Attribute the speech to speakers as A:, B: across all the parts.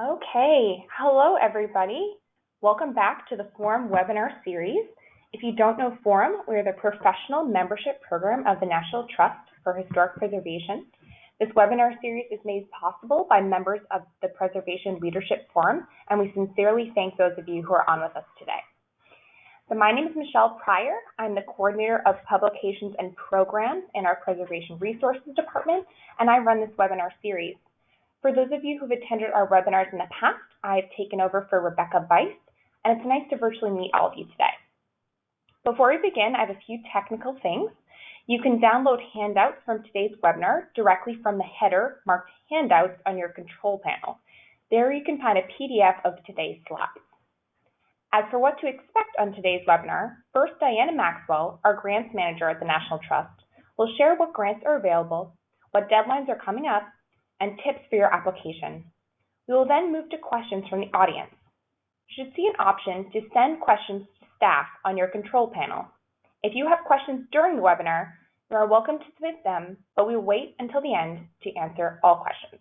A: Okay, hello everybody. Welcome back to the Forum webinar series. If you don't know Forum, we're the professional membership program of the National Trust for Historic Preservation. This webinar series is made possible by members of the Preservation Leadership Forum, and we sincerely thank those of you who are on with us today. So my name is Michelle Pryor. I'm the coordinator of publications and programs in our Preservation Resources Department, and I run this webinar series. For those of you who've attended our webinars in the past, I've taken over for Rebecca Bice, and it's nice to virtually meet all of you today. Before we begin, I have a few technical things. You can download handouts from today's webinar directly from the header marked Handouts on your control panel. There you can find a PDF of today's slides. As for what to expect on today's webinar, first Diana Maxwell, our grants manager at the National Trust, will share what grants are available, what deadlines are coming up, and tips for your application. We will then move to questions from the audience. You should see an option to send questions to staff on your control panel. If you have questions during the webinar, you are welcome to submit them, but we wait until the end to answer all questions.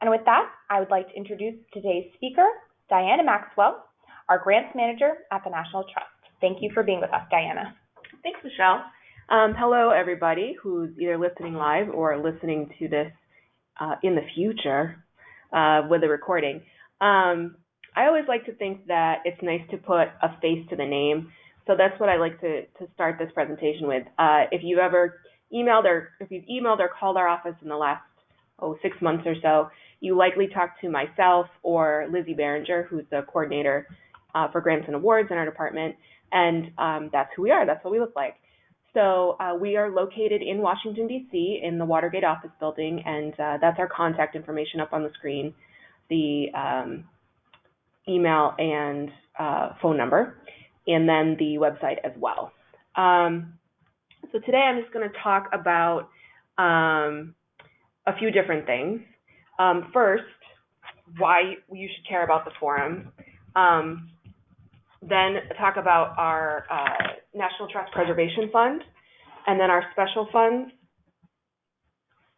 A: And with that, I would like to introduce today's speaker, Diana Maxwell, our grants manager at the National Trust. Thank you for being with us, Diana.
B: Thanks, Michelle. Um, hello, everybody who's either listening live or listening to this uh, in the future uh, with a recording. Um, I always like to think that it's nice to put a face to the name. So that's what I like to, to start this presentation with. Uh, if you've ever emailed or if you've emailed or called our office in the last oh six months or so, you likely talked to myself or Lizzie Behringer, who's the coordinator uh, for grants and awards in our department, and um, that's who we are. That's what we look like. So uh, we are located in Washington, D.C., in the Watergate office building, and uh, that's our contact information up on the screen, the um, email and uh, phone number, and then the website as well. Um, so today I'm just going to talk about um, a few different things. Um, first, why you should care about the forum. Then talk about our uh, National Trust Preservation Fund, and then our special funds,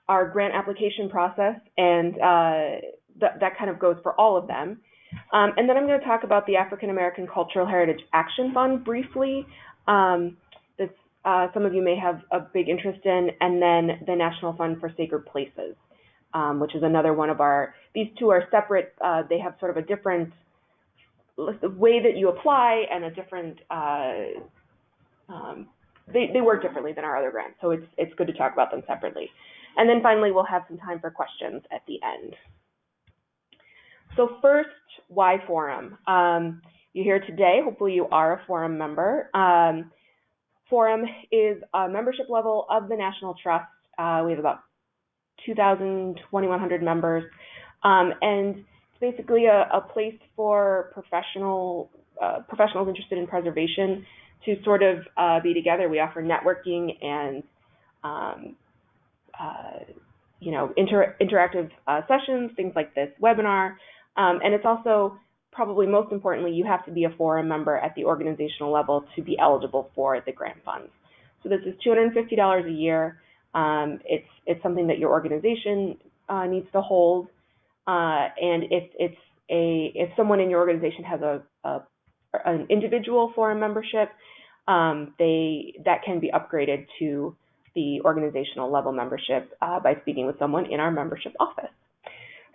B: our grant application process, and uh, th that kind of goes for all of them. Um, and then I'm going to talk about the African American Cultural Heritage Action Fund briefly. Um, that uh, some of you may have a big interest in, and then the National Fund for Sacred Places, um, which is another one of our. These two are separate. Uh, they have sort of a different the way that you apply and a different uh, um, they, they work differently than our other grants, so it's it's good to talk about them separately. And then finally, we'll have some time for questions at the end. So first, why Forum? Um, you're here today. Hopefully, you are a Forum member. Um, Forum is a membership level of the National Trust. Uh, we have about 2,000, 2,100 members, um, and basically a, a place for professional uh, professionals interested in preservation to sort of uh, be together. We offer networking and um, uh, you know inter interactive uh, sessions, things like this webinar, um, and it's also probably most importantly you have to be a forum member at the organizational level to be eligible for the grant funds. So this is $250 a year. Um, it's it's something that your organization uh, needs to hold. Uh, and if it's a if someone in your organization has a, a an individual forum membership, um, they that can be upgraded to the organizational level membership uh, by speaking with someone in our membership office.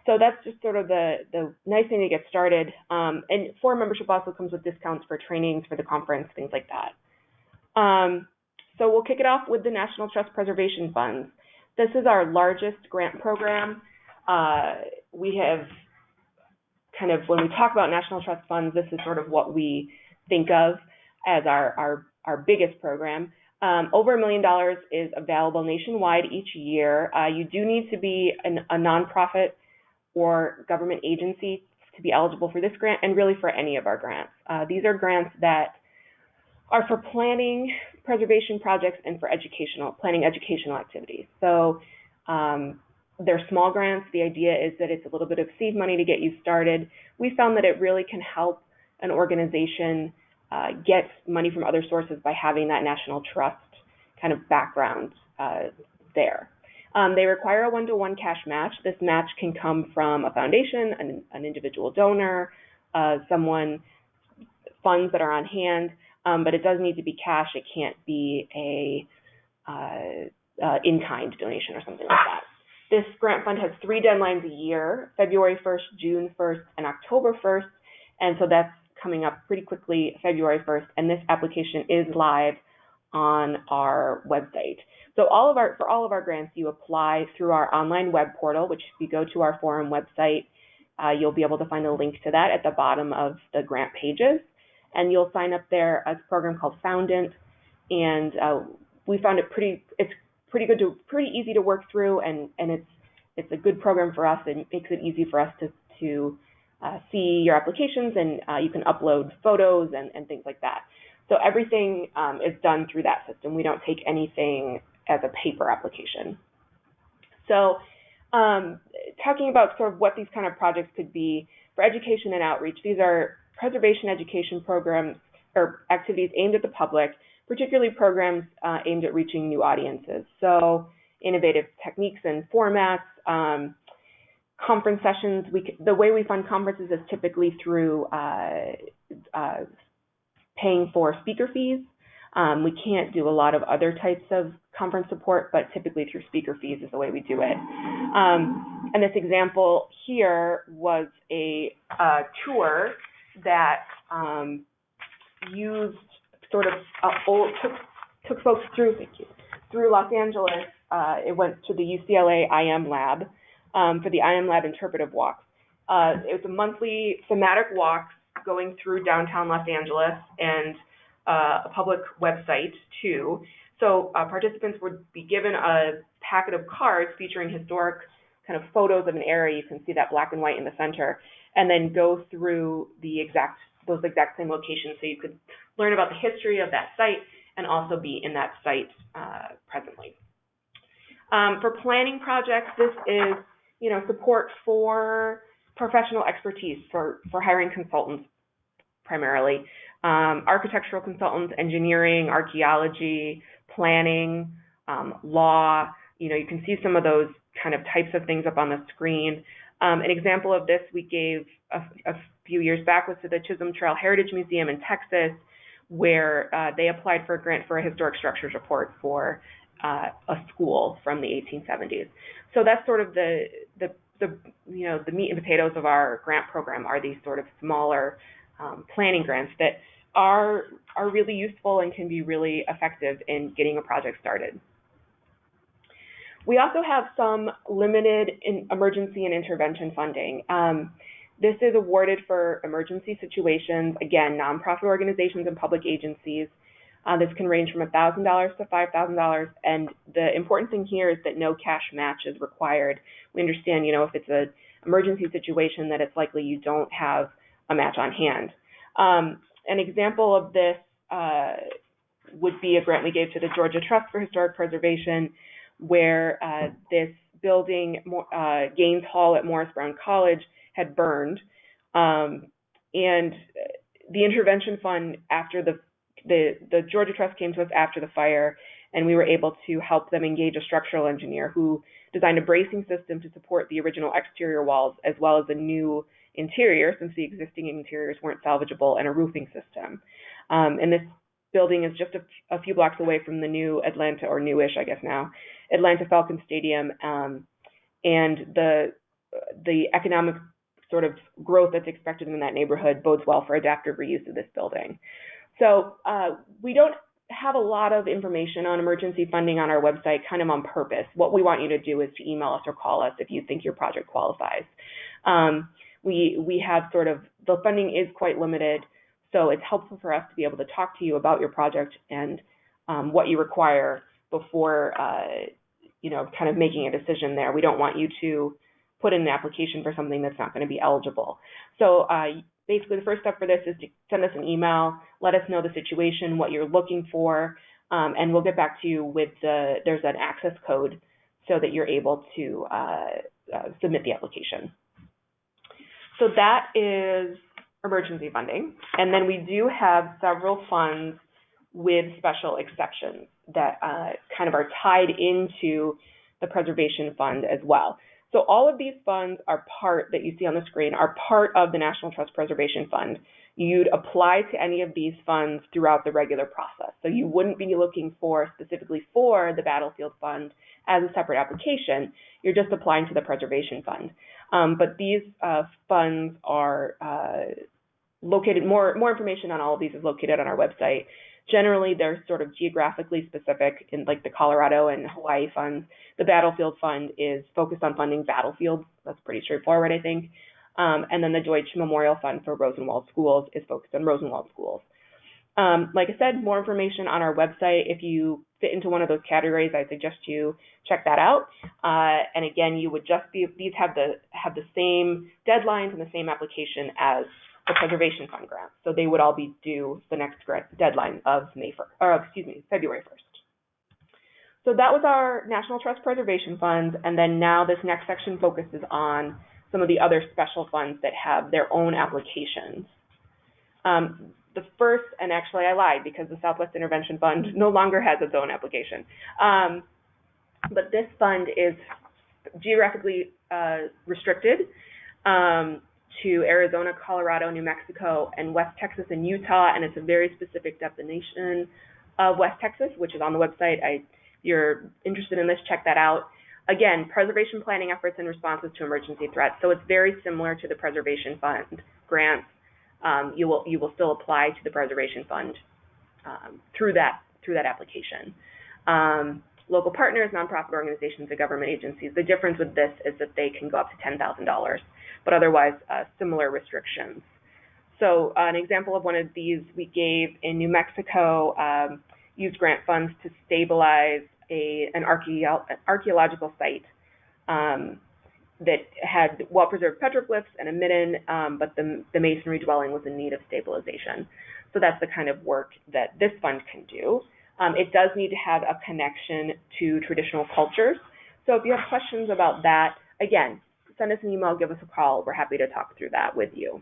B: So that's just sort of the the nice thing to get started. Um, and forum membership also comes with discounts for trainings for the conference, things like that. Um, so we'll kick it off with the National Trust Preservation Funds. This is our largest grant program. Uh, we have kind of, when we talk about national trust funds, this is sort of what we think of as our, our, our biggest program. Um, over a million dollars is available nationwide each year. Uh, you do need to be an, a nonprofit or government agency to be eligible for this grant and really for any of our grants. Uh, these are grants that are for planning preservation projects and for educational, planning educational activities. So um, they're small grants. The idea is that it's a little bit of seed money to get you started. We found that it really can help an organization uh, get money from other sources by having that national trust kind of background uh, there. Um, they require a one-to-one cash match. This match can come from a foundation, an, an individual donor, uh, someone, funds that are on hand, um, but it does need to be cash. It can't be a uh, uh, in-kind donation or something like that. This grant fund has three deadlines a year, February 1st, June 1st, and October 1st. And so that's coming up pretty quickly, February 1st, and this application is live on our website. So all of our for all of our grants, you apply through our online web portal, which if you go to our forum website, uh, you'll be able to find a link to that at the bottom of the grant pages, and you'll sign up there as a program called Foundant, and uh, we found it pretty it's pretty good to pretty easy to work through, and and it's it's a good program for us. It makes it easy for us to to uh, see your applications, and uh, you can upload photos and, and things like that. So everything um, is done through that system. We don't take anything as a paper application. So um, talking about sort of what these kind of projects could be for education and outreach, these are preservation education programs or activities aimed at the public, particularly programs uh, aimed at reaching new audiences. So innovative techniques and formats, um, conference sessions. We, the way we fund conferences is typically through uh, uh, paying for speaker fees. Um, we can't do a lot of other types of conference support, but typically through speaker fees is the way we do it. Um, and this example here was a, a tour that um, used sort of old, took, took folks through, through Los Angeles. Uh, it went to the UCLA IM lab um, for the IM lab interpretive walks. Uh, it was a monthly thematic walk going through downtown Los Angeles and uh, a public website too. So uh, participants would be given a packet of cards featuring historic kind of photos of an area. You can see that black and white in the center, and then go through the exact those exact same locations. So you could learn about the history of that site and also be in that site uh, presently. Um, for planning projects, this is you know support for professional expertise for for hiring consultants primarily um, architectural consultants, engineering, archaeology, planning, um, law. You know, you can see some of those kind of types of things up on the screen. Um, an example of this we gave a, a, few years back was to the Chisholm Trail Heritage Museum in Texas, where uh, they applied for a grant for a historic structures report for uh, a school from the 1870s. So that's sort of the, the the you know the meat and potatoes of our grant program are these sort of smaller um, planning grants that are are really useful and can be really effective in getting a project started. We also have some limited in emergency and intervention funding. Um, this is awarded for emergency situations, again, nonprofit organizations and public agencies. Uh, this can range from $1,000 to $5,000. And the important thing here is that no cash match is required. We understand, you know, if it's an emergency situation, that it's likely you don't have a match on hand. Um, an example of this uh, would be a grant we gave to the Georgia Trust for Historic Preservation, where uh, this building, uh, Gaines Hall at Morris Brown College, had burned. Um, and the intervention fund, after the, the, the Georgia Trust came to us after the fire, and we were able to help them engage a structural engineer who designed a bracing system to support the original exterior walls as well as a new interior, since the existing interiors weren't salvageable, and a roofing system. Um, and this building is just a, a, few blocks away from the new Atlanta, or newish, I guess now, Atlanta Falcon Stadium. Um, and the the economic sort of growth that's expected in that neighborhood bodes well for adaptive reuse of this building. So uh, we don't have a lot of information on emergency funding on our website, kind of on purpose. What we want you to do is to email us or call us if you think your project qualifies. Um, we we have sort of the funding is quite limited, so it's helpful for us to be able to talk to you about your project and um, what you require before uh, you know kind of making a decision there. We don't want you to put in an application for something that's not going to be eligible. So uh, basically, the first step for this is to send us an email, let us know the situation, what you're looking for, um, and we'll get back to you with the there's an access code so that you're able to uh, uh submit the application. So that is emergency funding. And then we do have several funds with special exceptions that uh, kind of are tied into the preservation fund as well. So all of these funds are part that you see on the screen are part of the National Trust Preservation Fund. You'd apply to any of these funds throughout the regular process. So you wouldn't be looking for specifically for the Battlefield Fund as a separate application. You're just applying to the Preservation Fund. Um, but these uh, funds are uh, located, more, more information on all of these is located on our website. Generally, they're sort of geographically specific in like the Colorado and Hawaii funds. The Battlefield Fund is focused on funding battlefields. That's pretty straightforward, I think. Um, and then the Deutsch Memorial Fund for Rosenwald Schools is focused on Rosenwald Schools. Um, like I said, more information on our website. If you fit into one of those categories, I suggest you check that out. Uh, and again, you would just be these have the have the same deadlines and the same application as the Preservation Fund grants. So they would all be due the next deadline of May 1st, or excuse me, February 1st. So that was our National Trust Preservation Funds, and then now this next section focuses on some of the other special funds that have their own applications. Um, the first, and actually I lied because the Southwest Intervention Fund no longer has its own application. Um, but this fund is geographically uh, restricted um, to Arizona, Colorado, New Mexico, and West Texas and Utah, and it's a very specific definition of West Texas, which is on the website. I, if you're interested in this, check that out. Again, preservation planning efforts and responses to emergency threats. So it's very similar to the Preservation Fund grants. Um, you will you will still apply to the Preservation Fund um, through that through that application. Um, local partners, nonprofit organizations, and government agencies. The difference with this is that they can go up to ten thousand dollars, but otherwise uh, similar restrictions. So uh, an example of one of these we gave in New Mexico um, used grant funds to stabilize a, an archaeo archaeological site um, that had well-preserved petroglyphs and a midden, um, but the, the masonry dwelling was in need of stabilization. So that's the kind of work that this fund can do. Um, it does need to have a connection to traditional cultures. So if you have questions about that, again, send us an email, give us a call. We're happy to talk through that with you.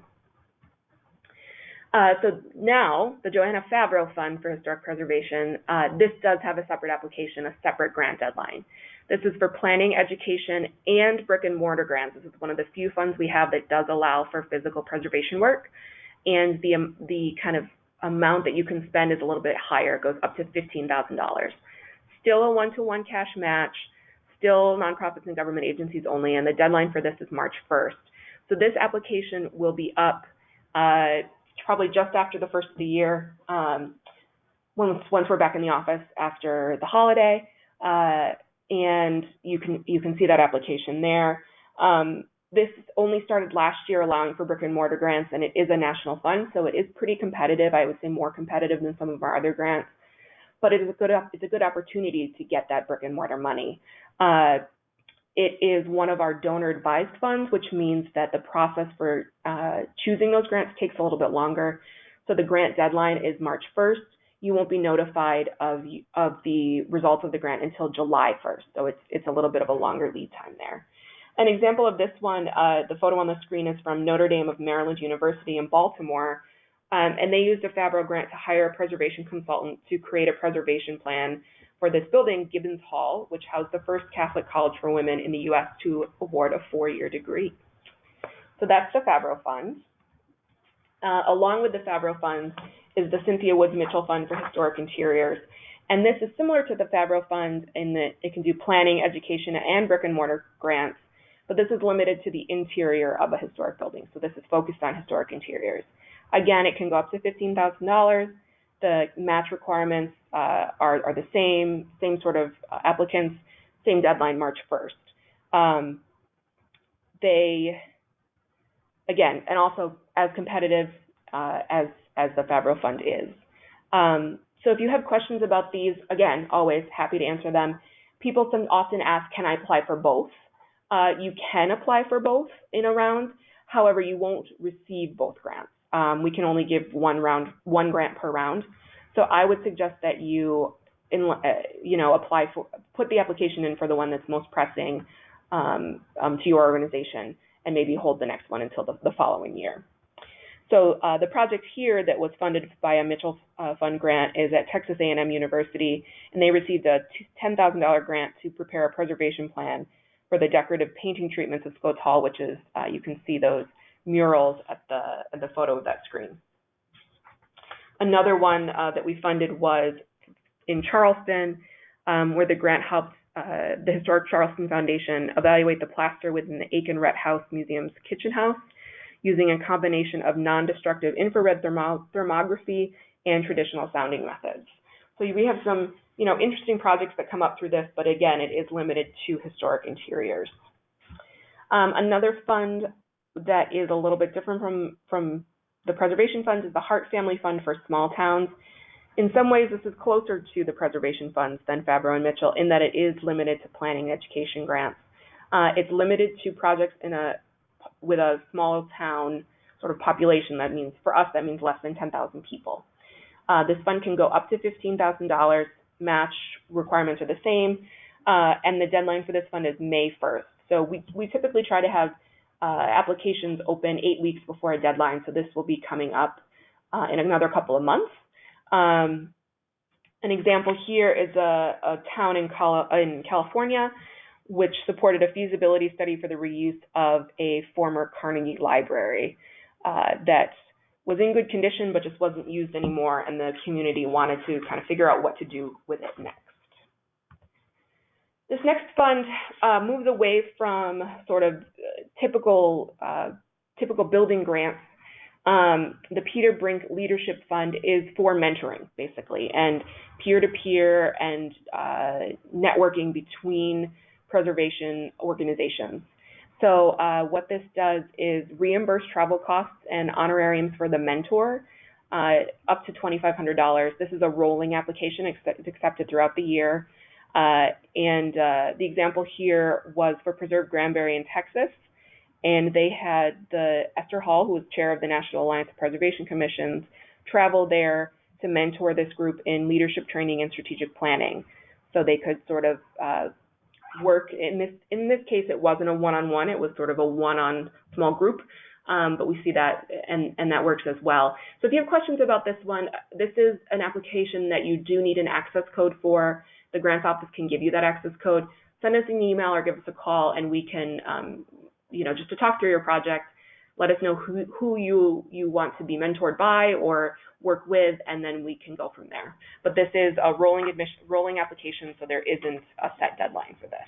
B: Uh, so now, the Johanna Favrot Fund for Historic Preservation, uh, this does have a separate application, a separate grant deadline. This is for planning, education, and brick and mortar grants. This is one of the few funds we have that does allow for physical preservation work. And the, um, the kind of amount that you can spend is a little bit higher, it goes up to $15,000. Still a one-to-one -one cash match, still nonprofits and government agencies only, and the deadline for this is March 1st. So this application will be up uh, probably just after the first of the year, um, once once we're back in the office after the holiday, uh, and you can you can see that application there. Um, this only started last year, allowing for brick and mortar grants, and it is a national fund, so it is pretty competitive. I would say more competitive than some of our other grants, but it is a good it's a good opportunity to get that brick and mortar money. Uh, it is one of our donor advised funds, which means that the process for uh, choosing those grants takes a little bit longer. So the grant deadline is March 1st. You won't be notified of, of the results of the grant until July 1st. So it's, it's a little bit of a longer lead time there. An example of this one, uh, the photo on the screen is from Notre Dame of Maryland University in Baltimore. Um, and they used a Favrot grant to hire a preservation consultant to create a preservation plan for this building, Gibbons Hall, which housed the first Catholic college for women in the U.S. to award a four-year degree. So that's the Favrot Fund. Uh, along with the Favrot Fund is the Cynthia Woods Mitchell Fund for Historic Interiors. And this is similar to the Favrot Fund in that it can do planning, education, and brick and mortar grants, but this is limited to the interior of a historic building. So this is focused on historic interiors. Again, it can go up to $15,000 the match requirements uh, are, are the same, same sort of uh, applicants, same deadline, March 1st. Um, they, again, and also as competitive uh, as, as the Favrot Fund is. Um, so if you have questions about these, again, always happy to answer them. People often ask, can I apply for both? Uh, you can apply for both in a round. However, you won't receive both grants um, we can only give one round, one grant per round. So I would suggest that you, in, uh, you know, apply for, put the application in for the one that's most pressing um, um, to your organization, and maybe hold the next one until the, the following year. So uh, the project here that was funded by a Mitchell uh, Fund grant is at Texas A&M University, and they received a $10,000 grant to prepare a preservation plan for the decorative painting treatments of Scoates Hall, which is, uh, you can see those murals at the, at the photo of that screen. Another one uh, that we funded was in Charleston, um, where the grant helped uh, the Historic Charleston Foundation evaluate the plaster within the Aiken Rhett House Museum's kitchen house using a combination of non-destructive infrared thermo thermography and traditional sounding methods. So we have some, you know, interesting projects that come up through this, but again, it is limited to historic interiors. Um, another fund that is a little bit different from, from the preservation fund is the Hart Family Fund for Small Towns. In some ways, this is closer to the preservation funds than Favrot and Mitchell in that it is limited to planning education grants. Uh, it's limited to projects in a with a small town sort of population, that means, for us, that means less than 10,000 people. Uh, this fund can go up to $15,000, match requirements are the same, uh, and the deadline for this fund is May 1st. So we, we typically try to have uh, applications open eight weeks before a deadline, so this will be coming up uh, in another couple of months. Um, an example here is a, a town in, in California which supported a feasibility study for the reuse of a former Carnegie library uh, that was in good condition but just wasn't used anymore, and the community wanted to kind of figure out what to do with it next. This next fund uh, moves away from sort of typical uh, typical building grants. Um, the Peter Brink Leadership Fund is for mentoring, basically, and peer-to-peer -peer and uh, networking between preservation organizations. So uh, what this does is reimburse travel costs and honorariums for the mentor uh, up to $2,500. This is a rolling application. It's accepted throughout the year. Uh, and uh, the example here was for Preserve Granbury in Texas. And they had the Esther Hall, who was chair of the National Alliance of Preservation Commissions, travel there to mentor this group in leadership training and strategic planning. So they could sort of uh, work in this in this case it wasn't a one-on-one. It was sort of a one-on small group. Um, but we see that and and that works as well. So if you have questions about this one this is an application that you do need an access code for. The grants office can give you that access code. Send us an email or give us a call and we can um, you know just to talk through your project let us know who, who you you want to be mentored by or work with, and then we can go from there. But this is a rolling admission, rolling application, so there isn't a set deadline for this.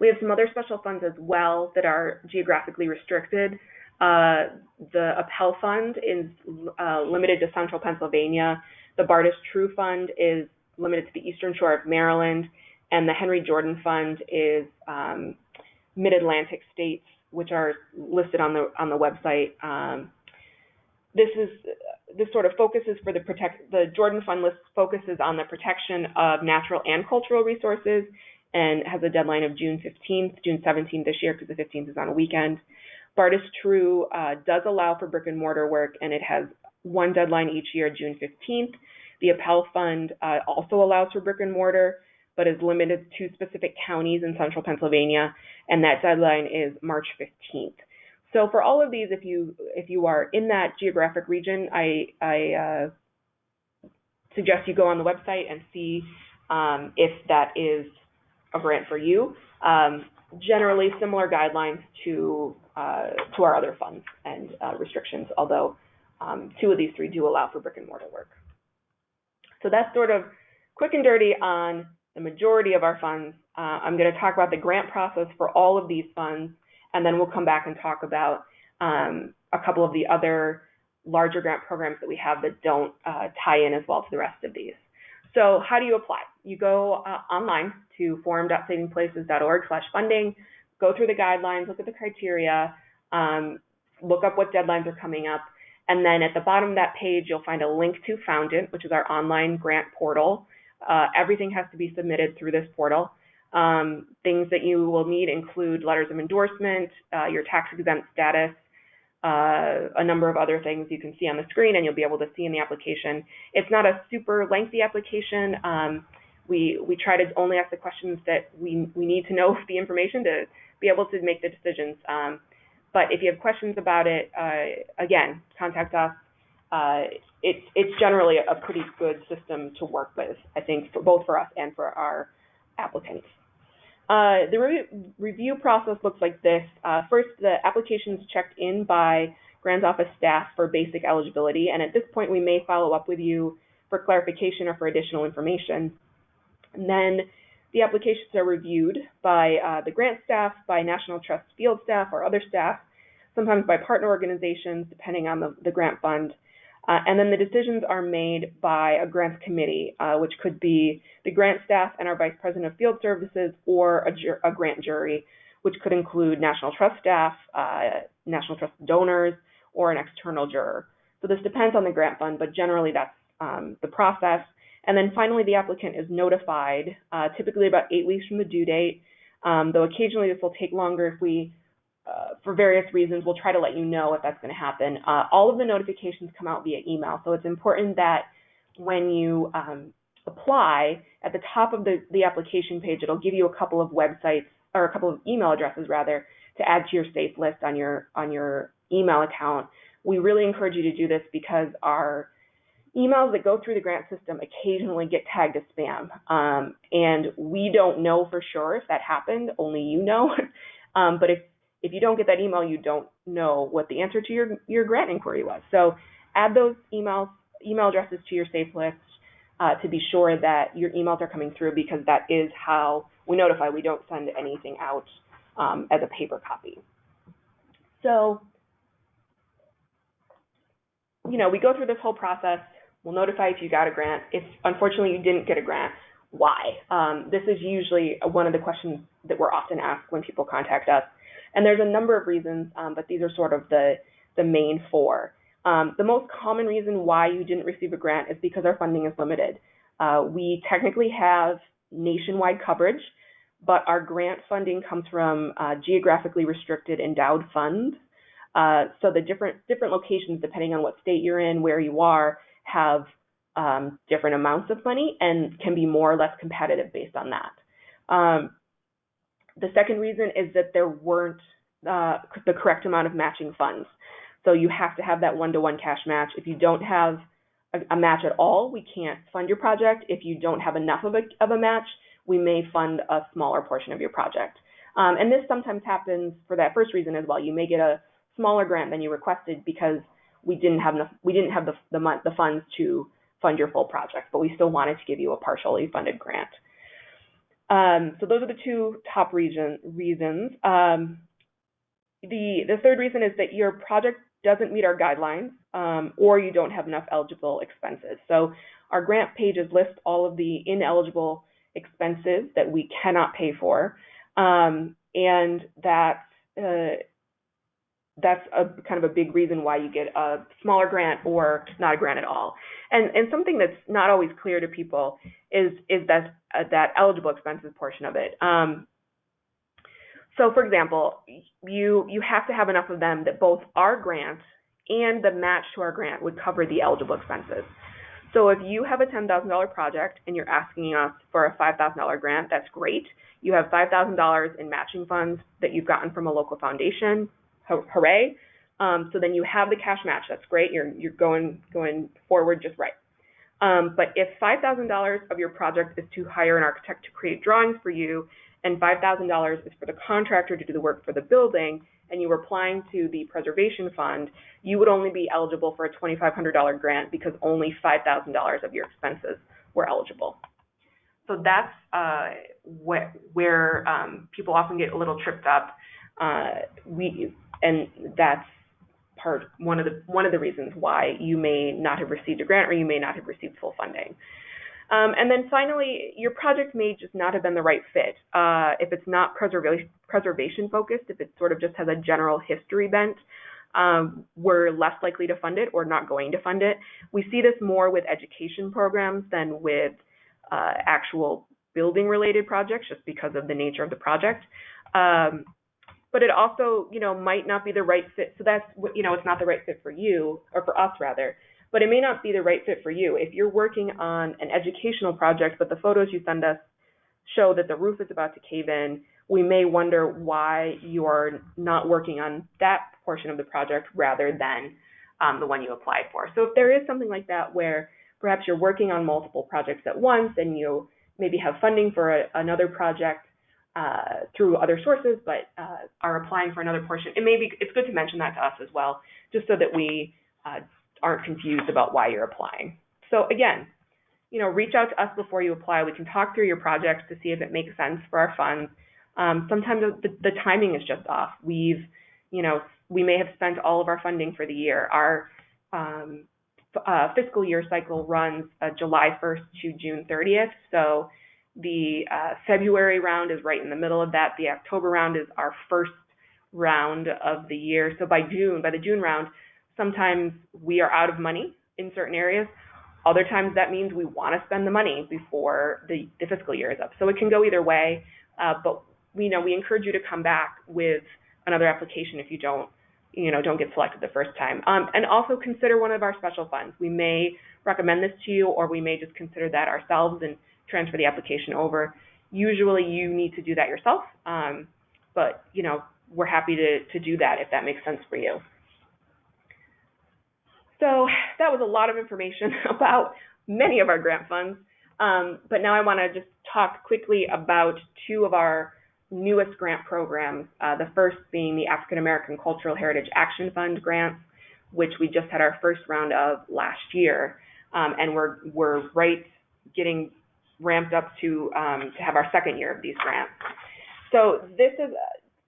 B: We have some other special funds as well that are geographically restricted. Uh, the Appel Fund is uh, limited to central Pennsylvania. The Bartus Trew Fund is limited to the eastern shore of Maryland. And the Henry Jordan Fund is um, mid-Atlantic states, which are listed on the on the website. Um, this is this sort of focuses for the protect the Jordan Fund list focuses on the protection of natural and cultural resources and has a deadline of June 15th, June 17th this year because the 15th is on a weekend. Bartus Trew uh, does allow for brick and mortar work and it has one deadline each year, June 15th. The Appel Fund uh, also allows for brick and mortar, but is limited to specific counties in central Pennsylvania, and that deadline is March 15th. So for all of these, if you if you are in that geographic region, I, I uh, suggest you go on the website and see um, if that is a grant for you. Um, generally, similar guidelines to uh, to our other funds and uh, restrictions, although um, two of these three do allow for brick and mortar work. So that's sort of quick and dirty on the majority of our funds. Uh, I'm going to talk about the grant process for all of these funds and then we'll come back and talk about um, a couple of the other larger grant programs that we have that don't uh, tie in as well to the rest of these. So how do you apply? You go uh, online to forum.savingplaces.org slash funding, go through the guidelines, look at the criteria, um, look up what deadlines are coming up, and then at the bottom of that page, you'll find a link to Foundant, which is our online grant portal. Uh, everything has to be submitted through this portal. Um, things that you will need include letters of endorsement, uh, your tax exempt status, uh, a number of other things you can see on the screen and you'll be able to see in the application. It's not a super lengthy application. Um, we, we try to only ask the questions that we, we need to know the information to be able to make the decisions. Um, but if you have questions about it, uh, again, contact us. It's it's generally a pretty good system to work with, I think, for both for us and for our applicants. Uh, the re review process looks like this. Uh, first, the application is checked in by grants office staff for basic eligibility, and at this point, we may follow up with you for clarification or for additional information. And then the applications are reviewed by uh, the grant staff, by National Trust field staff or other staff, sometimes by partner organizations, depending on the, the grant fund. Uh, and then the decisions are made by a grants committee, uh, which could be the grant staff and our vice president of field services or a, a grant jury, which could include National Trust staff, uh, National Trust donors, or an external juror. So this depends on the grant fund, but generally that's um, the process. And then finally, the applicant is notified, uh, typically about eight weeks from the due date, um, though occasionally this will take longer if we, uh, for various reasons, we'll try to let you know if that's going to happen. Uh, all of the notifications come out via email, so it's important that when you um, apply, at the top of the, the application page, it'll give you a couple of websites, or a couple of email addresses rather, to add to your safe list on your, on your email account. We really encourage you to do this because our emails that go through the grant system occasionally get tagged as spam. Um, and we don't know for sure if that happened, only you know. um, but if, if you don't get that email, you don't know what the answer to your, your grant inquiry was. So add those emails, email addresses to your safe list uh, to be sure that your emails are coming through because that is how we notify. We don't send anything out um, as a paper copy. So, you know, we go through this whole process We'll notify if you got a grant. If unfortunately you didn't get a grant, why? Um, this is usually one of the questions that we're often asked when people contact us. And there's a number of reasons, um, but these are sort of the, the main four. Um, the most common reason why you didn't receive a grant is because our funding is limited. Uh, we technically have nationwide coverage, but our grant funding comes from uh, geographically restricted endowed funds. Uh, so the different different locations, depending on what state you're in, where you are, have um, different amounts of money and can be more or less competitive based on that. Um, the second reason is that there weren't uh, the correct amount of matching funds. So you have to have that one-to-one cash match. If you don't have a, a, match at all, we can't fund your project. If you don't have enough of a, of a match, we may fund a smaller portion of your project. Um, and this sometimes happens for that first reason as well. You may get a smaller grant than you requested because we didn't have enough, we didn't have the, the, the funds to fund your full project, but we still wanted to give you a partially funded grant. Um, so those are the two top region, reasons. Um, the, the third reason is that your project doesn't meet our guidelines um, or you don't have enough eligible expenses. So our grant pages list all of the ineligible expenses that we cannot pay for um, and that uh, that's a kind of a big reason why you get a smaller grant or not a grant at all. And and something that's not always clear to people is is that that eligible expenses portion of it. Um, so for example, you you have to have enough of them that both our grant and the match to our grant would cover the eligible expenses. So if you have a $10,000 project and you're asking us for a $5,000 grant, that's great. You have $5,000 in matching funds that you've gotten from a local foundation hooray. Um, so then you have the cash match. That's great. You're you're going going forward just right. Um, but if $5,000 of your project is to hire an architect to create drawings for you, and $5,000 is for the contractor to do the work for the building, and you were applying to the preservation fund, you would only be eligible for a $2,500 grant because only $5,000 of your expenses were eligible. So that's uh, wh where um, people often get a little tripped up. Uh, we and that's part one of the one of the reasons why you may not have received a grant or you may not have received full funding. Um, and then finally, your project may just not have been the right fit. Uh, if it's not preservation preservation focused, if it sort of just has a general history bent, um, we're less likely to fund it or not going to fund it. We see this more with education programs than with uh, actual building related projects, just because of the nature of the project. Um, but it also, you know, might not be the right fit. So that's, you know, it's not the right fit for you or for us rather, but it may not be the right fit for you. If you're working on an educational project, but the photos you send us show that the roof is about to cave in, we may wonder why you're not working on that portion of the project rather than um, the one you applied for. So if there is something like that where perhaps you're working on multiple projects at once and you maybe have funding for a, another project uh, through other sources, but uh, are applying for another portion, it may be it's good to mention that to us as well, just so that we uh, aren't confused about why you're applying. So again, you know, reach out to us before you apply. We can talk through your projects to see if it makes sense for our funds. Um, sometimes the, the timing is just off. We've, you know, we may have spent all of our funding for the year. Our um, uh, fiscal year cycle runs uh, July 1st to June 30th. So the uh, February round is right in the middle of that. The October round is our first round of the year. So by June, by the June round, sometimes we are out of money in certain areas. Other times that means we want to spend the money before the, the fiscal year is up. So it can go either way, uh, but we know we encourage you to come back with another application if you don't, you know, don't get selected the first time. Um, and also consider one of our special funds. We may recommend this to you, or we may just consider that ourselves and transfer the application over. Usually, you need to do that yourself, um, but you know, we're happy to to do that if that makes sense for you. So that was a lot of information about many of our grant funds. Um, but now I want to just talk quickly about two of our newest grant programs. Uh, the first being the African American Cultural Heritage Action Fund grants, which we just had our first round of last year, um, and we're we're right getting ramped up to um, to have our second year of these grants. So this is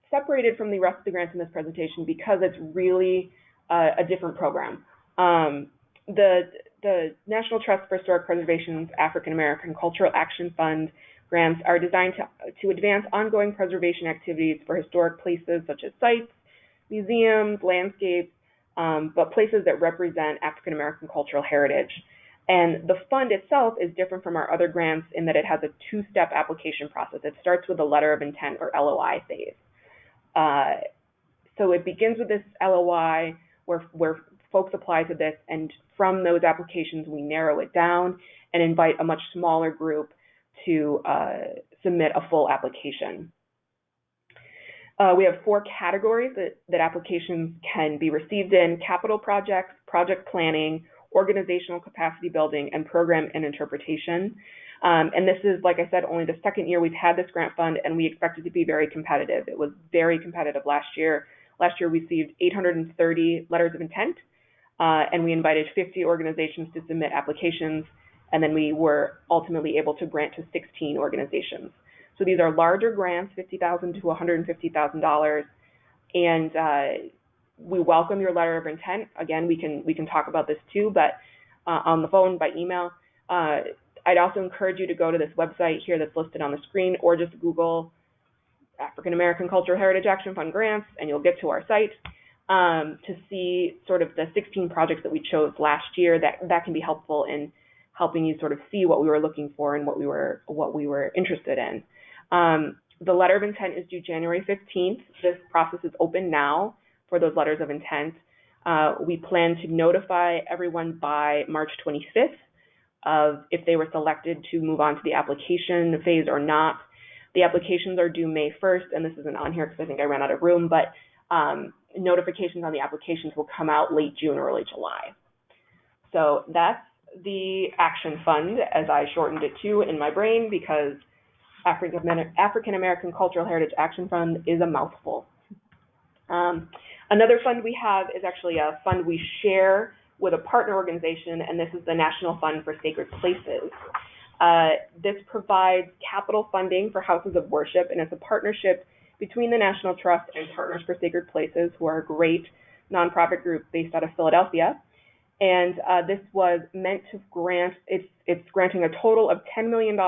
B: separated from the rest of the grants in this presentation because it's really uh, a different program. Um, the the National Trust for Historic Preservation's African American Cultural Action Fund grants are designed to, to advance ongoing preservation activities for historic places such as sites, museums, landscapes, um, but places that represent African American cultural heritage. And the fund itself is different from our other grants in that it has a two-step application process. It starts with a letter of intent or LOI phase. Uh, so it begins with this LOI where, where folks apply to this, and from those applications, we narrow it down and invite a much smaller group to uh, submit a full application. Uh, we have four categories that, that applications can be received in, capital projects, project planning, organizational capacity building, and program and interpretation. Um, and this is, like I said, only the second year we've had this grant fund, and we expect it to be very competitive. It was very competitive last year. Last year, we received 830 letters of intent, uh, and we invited 50 organizations to submit applications, and then we were ultimately able to grant to 16 organizations. So these are larger grants, 50,000 to $150,000, and uh, we welcome your letter of intent. Again, we can we can talk about this too, but uh, on the phone, by email. Uh, I'd also encourage you to go to this website here that's listed on the screen, or just Google African American Cultural Heritage Action Fund grants, and you'll get to our site um, to see sort of the 16 projects that we chose last year. That that can be helpful in helping you sort of see what we were looking for and what we were what we were interested in. Um, the letter of intent is due January 15th. This process is open now for those letters of intent. Uh, we plan to notify everyone by March 25th of if they were selected to move on to the application phase or not. The applications are due May 1st, and this isn't on here because I think I ran out of room, but um, notifications on the applications will come out late June, or early July. So that's the Action Fund, as I shortened it to in my brain, because African American Cultural Heritage Action Fund is a mouthful. Um, another fund we have is actually a fund we share with a partner organization, and this is the National Fund for Sacred Places. Uh, this provides capital funding for houses of worship, and it's a partnership between the National Trust and Partners for Sacred Places, who are a great nonprofit group based out of Philadelphia. And uh, this was meant to grant, it's, it's granting a total of $10 million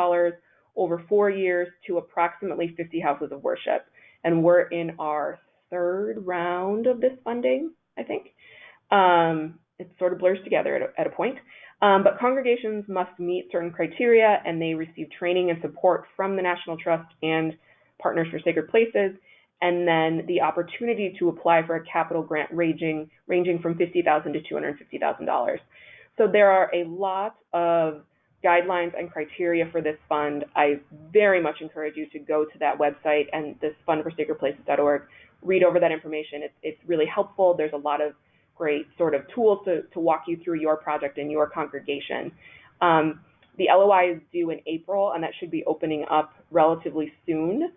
B: over four years to approximately 50 houses of worship. And we're in our third round of this funding, I think. Um, it sort of blurs together at a, at a point. Um, but congregations must meet certain criteria and they receive training and support from the National Trust and Partners for Sacred Places, and then the opportunity to apply for a capital grant ranging, ranging from 50,000 to $250,000. So there are a lot of guidelines and criteria for this fund, I very much encourage you to go to that website and this fundforsacredplaces.org, read over that information. It's, it's really helpful. There's a lot of great sort of tools to, to walk you through your project and your congregation. Um, the LOI is due in April, and that should be opening up relatively soon.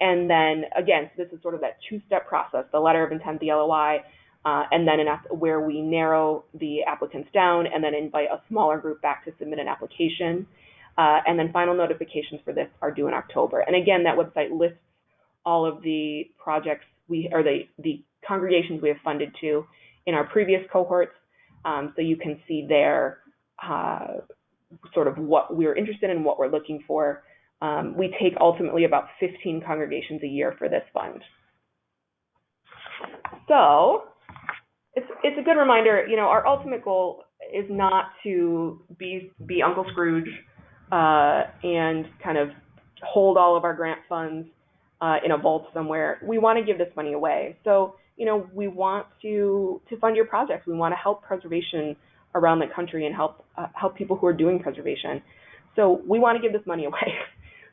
B: And then again, so this is sort of that two-step process: the letter of intent, the LOI, uh, and then an where we narrow the applicants down, and then invite a smaller group back to submit an application. Uh, and then final notifications for this are due in October. And again, that website lists all of the projects we or the the congregations we have funded to in our previous cohorts, um, so you can see there uh, sort of what we're interested in, what we're looking for. Um, we take ultimately about 15 congregations a year for this fund. So it's it's a good reminder. You know, our ultimate goal is not to be be Uncle Scrooge uh, and kind of hold all of our grant funds uh, in a vault somewhere. We want to give this money away. So you know, we want to to fund your projects. We want to help preservation around the country and help uh, help people who are doing preservation. So we want to give this money away.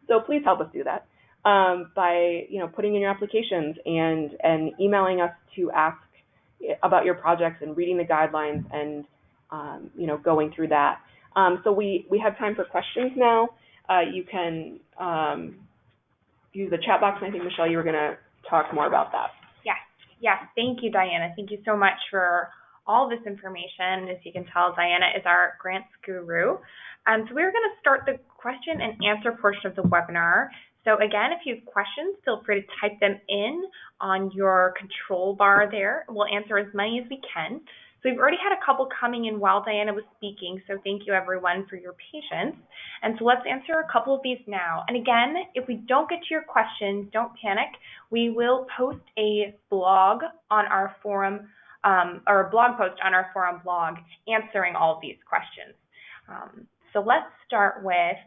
B: so please help us do that um, by you know putting in your applications and and emailing us to ask about your projects and reading the guidelines and um, you know going through that. Um, so we we have time for questions now. Uh, you can um, use the chat box, and I think Michelle, you were going to talk more about that.
A: Yes, yes. Thank you, Diana. Thank you so much for all this information. As you can tell, Diana is our grants guru. Um, so we're going to start the question and answer portion of the webinar. So again, if you have questions, feel free to type them in on your control bar there. We'll answer as many as we can. So we've already had a couple coming in while Diana was speaking, so thank you everyone for your patience. And so let's answer a couple of these now. And again, if we don't get to your question, don't panic. We will post a blog on our forum, um, or a blog post on our forum blog answering all of these questions. Um, so let's start with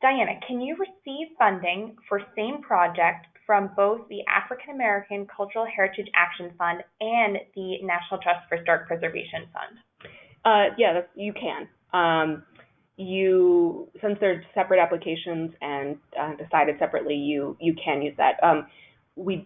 A: Diana, can you receive funding for same project from both the African American Cultural Heritage Action Fund and the National Trust for Historic Preservation Fund?
B: Uh, yeah, you can. Um, you, since they're separate applications and uh, decided separately, you you can use that. Um, we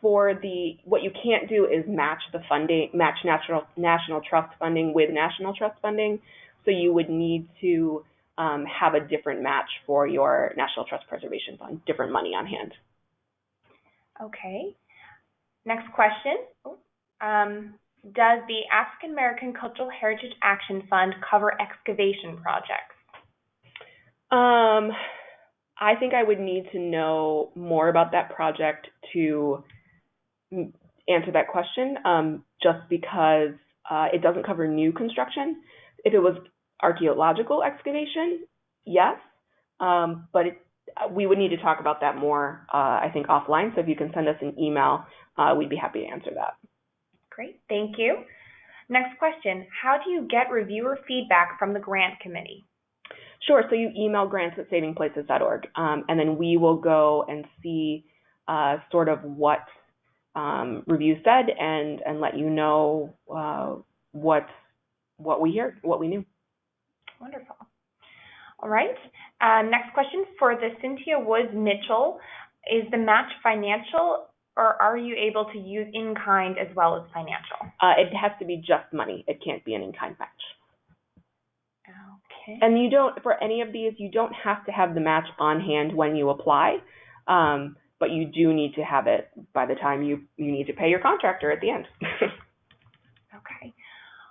B: for the what you can't do is match the funding, match national national trust funding with national trust funding. So you would need to um, have a different match for your National Trust Preservation Fund, different money on hand.
A: Okay. Next question. Um, does the African American Cultural Heritage Action Fund cover excavation projects?
B: Um, I think I would need to know more about that project to answer that question, um, just because uh, it doesn't cover new construction. If it was archaeological excavation, yes, um, but it, we would need to talk about that more, uh, I think, offline. So if you can send us an email, uh, we'd be happy to answer that.
A: Great, thank you. Next question, how do you get reviewer feedback from the grant committee?
B: Sure, so you email grants at savingplaces.org, um, and then we will go and see uh, sort of what um, reviews said and, and let you know uh, what, what we hear, what we knew.
A: Wonderful. All right. Um, next question for the Cynthia Woods Mitchell. Is the match financial or are you able to use in kind as well as financial?
B: Uh, it has to be just money. It can't be an in kind match.
A: Okay.
B: And you don't, for any of these, you don't have to have the match on hand when you apply, um, but you do need to have it by the time you, you need to pay your contractor at the end.
A: okay.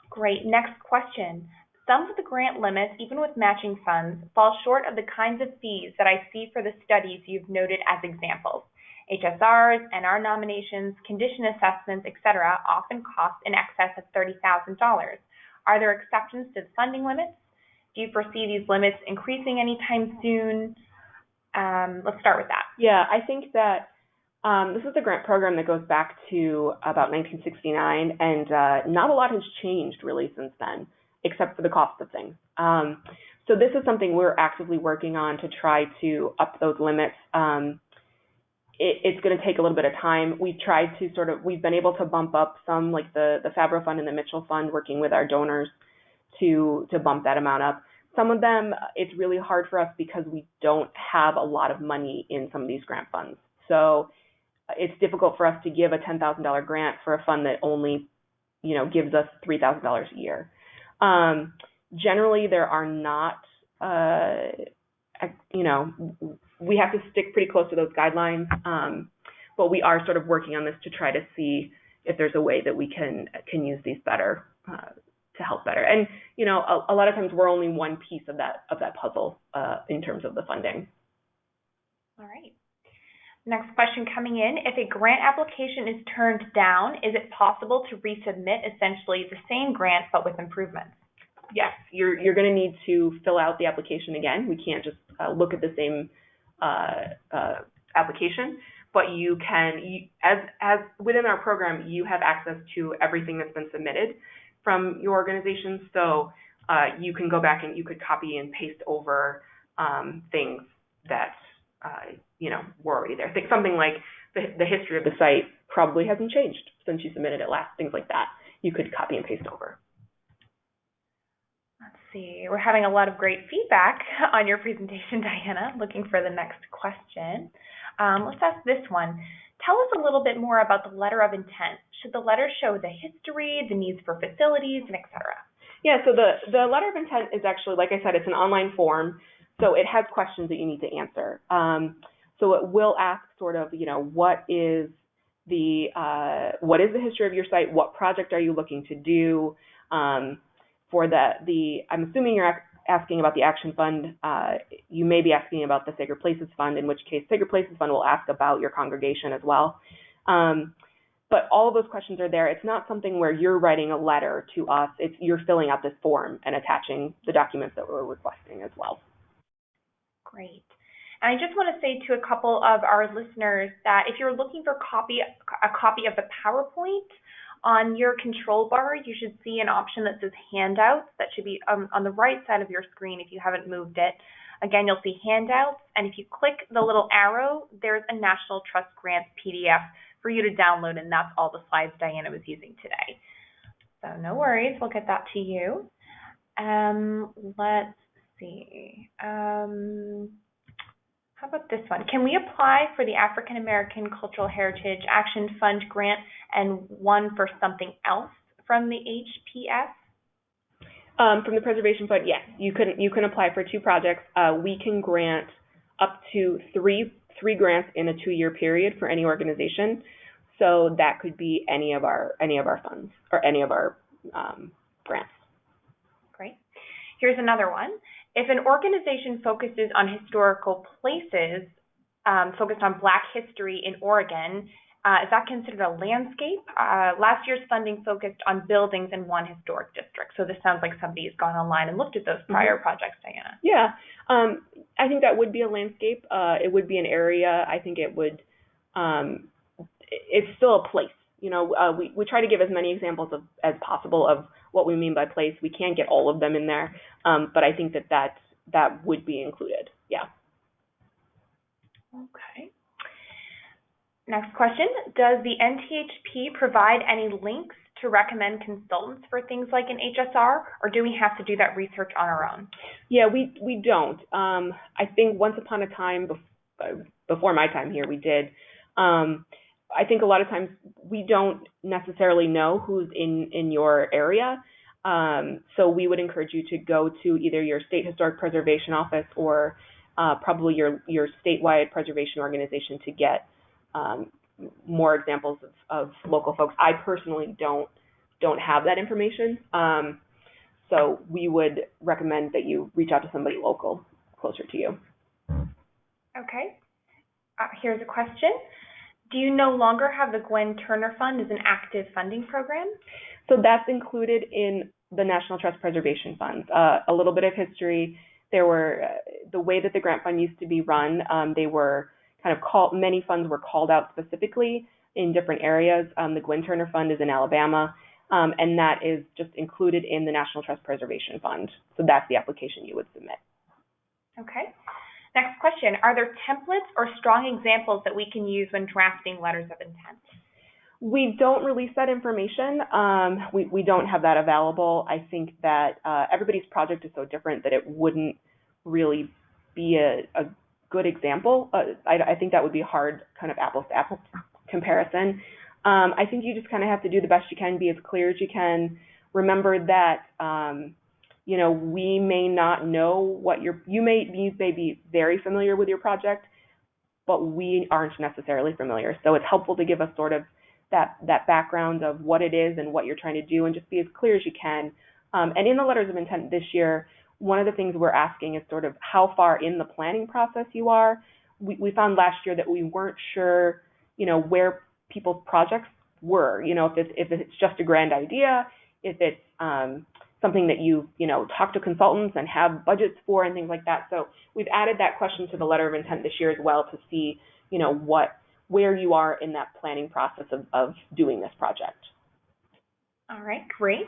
A: Great. Next question. Some of the grant limits, even with matching funds, fall short of the kinds of fees that I see for the studies you've noted as examples. HSRs, NR nominations, condition assessments, etc., often cost in excess of $30,000. Are there exceptions to the funding limits? Do you foresee these limits increasing anytime soon? Um, let's start with that.
B: Yeah, I think that um, this is a grant program that goes back to about 1969, and uh, not a lot has changed really since then except for the cost of things. Um, so this is something we're actively working on to try to up those limits. Um, it, it's going to take a little bit of time. We've tried to sort of, we've been able to bump up some, like the the Favrot Fund and the Mitchell Fund, working with our donors to to bump that amount up. some of them, it's really hard for us because we don't have a lot of money in some of these grant funds. So it's difficult for us to give a $10,000 grant for a fund that only, you know, gives us $3,000 a year. Um, generally, there are not, uh, you know, we have to stick pretty close to those guidelines, um, but we are sort of working on this to try to see if there's a way that we can can use these better uh, to help better. And you know, a, a, lot of times we're only one piece of that of that puzzle uh, in terms of the funding.
A: All right. Next question coming in. If a grant application is turned down, is it possible to resubmit essentially the same grant but with improvements?
B: Yes, you're you're going to need to fill out the application again. We can't just uh, look at the same uh, uh, application, but you can, you, as as within our program, you have access to everything that's been submitted from your organization. So uh, you can go back and you could copy and paste over um, things that uh, you know were already there. Think something like the, the history of the site probably hasn't changed since you submitted it last. Things like that you could copy and paste over.
A: Let's see. We're having a lot of great feedback on your presentation, Diana. Looking for the next question. Um, let's ask this one. Tell us a little bit more about the letter of intent. Should the letter show the history, the needs for facilities, and et cetera?
B: Yeah, so the, the letter of intent is actually, like I said, it's an online form, so it has questions that you need to answer. Um, so it will ask sort of, you know, what is the uh, what is the history of your site? What project are you looking to do? Um, for the the, I'm assuming you're asking about the Action Fund, uh, you may be asking about the Sacred Places Fund, in which case Sacred Places Fund will ask about your congregation as well. Um, but all of those questions are there. It's not something where you're writing a letter to us. It's you're filling out this form and attaching the documents that we're requesting as well.
A: Great. And I just want to say to a couple of our listeners that if you're looking for copy a copy of the PowerPoint, on your control bar, you should see an option that says handouts. That should be on the right side of your screen if you haven't moved it. Again, you'll see handouts, and if you click the little arrow, there's a National Trust Grants PDF for you to download, and that's all the slides Diana was using today. So no worries, we'll get that to you. Um, let's see. Um, how about this one? Can we apply for the African American Cultural Heritage Action Fund grant and one for something else from the HPS?
B: Um, from the Preservation Fund, yes. You can you can apply for two projects. Uh, we can grant up to three three grants in a two year period for any organization. So that could be any of our any of our funds or any of our um, grants.
A: Great. Here's another one. If an organization focuses on historical places, um, focused on Black history in Oregon, uh, is that considered a landscape? Uh, last year's funding focused on buildings in one historic district. So this sounds like somebody has gone online and looked at those mm-hmm. prior mm-hmm. projects, Diana.
B: Yeah, um, I think that would be a landscape. Uh, it would be an area. I think it would. Um, it's still a place. You know, uh, we we try to give as many examples of as possible of what we mean by place. We can't get all of them in there, um, but I think that that that would be included. Yeah.
A: Okay. Next question, does the NTHP provide any links to recommend consultants for things like an HSR, or do we have to do that research on our own?
B: Yeah, we, we don't. Um, I think once upon a time, bef- before my time here, we did. Um, I think a lot of times we don't necessarily know who's in in your area. Um, so we would encourage you to go to either your state historic preservation office or uh, probably your your statewide preservation organization to get um, more examples of, of, local folks. I personally don't don't have that information, um, so we would recommend that you reach out to somebody local closer to you.
A: Okay. Uh, here's a question. Do you no longer have the Gwen Turner Fund as an active funding program?
B: So that's included in the National Trust Preservation Funds. Uh, a little bit of history. There were uh, the way that the grant fund used to be run. Um, they were kind of called. Many funds were called out specifically in different areas. Um, the Gwen Turner Fund is in Alabama, um, and that is just included in the National Trust Preservation Fund. So that's the application you would submit.
A: Okay. Next question, are there templates or strong examples that we can use when drafting letters of intent?
B: We don't release that information. Um, we, we don't have that available. I think that uh, everybody's project is so different that it wouldn't really be a, a good example. Uh, I, I think that would be hard kind of apples to apples comparison. Um, I think you just kind of have to do the best you can, be as clear as you can. Remember that, um, you know, we may not know what your, you may, you may be very familiar with your project, but we aren't necessarily familiar. So it's helpful to give us sort of that, that background of what it is and what you're trying to do and just be as clear as you can. Um, and in the letters of intent this year, one of the things we're asking is sort of how far in the planning process you are. We, we found last year that we weren't sure, you know, where people's projects were. You know, if it's if it's just a grand idea, if it's um, something that you you know talk to consultants and have budgets for and things like that. So we've added that question to the letter of intent this year as well to see you know what where you are in that planning process of, of doing this project.
A: All right, great.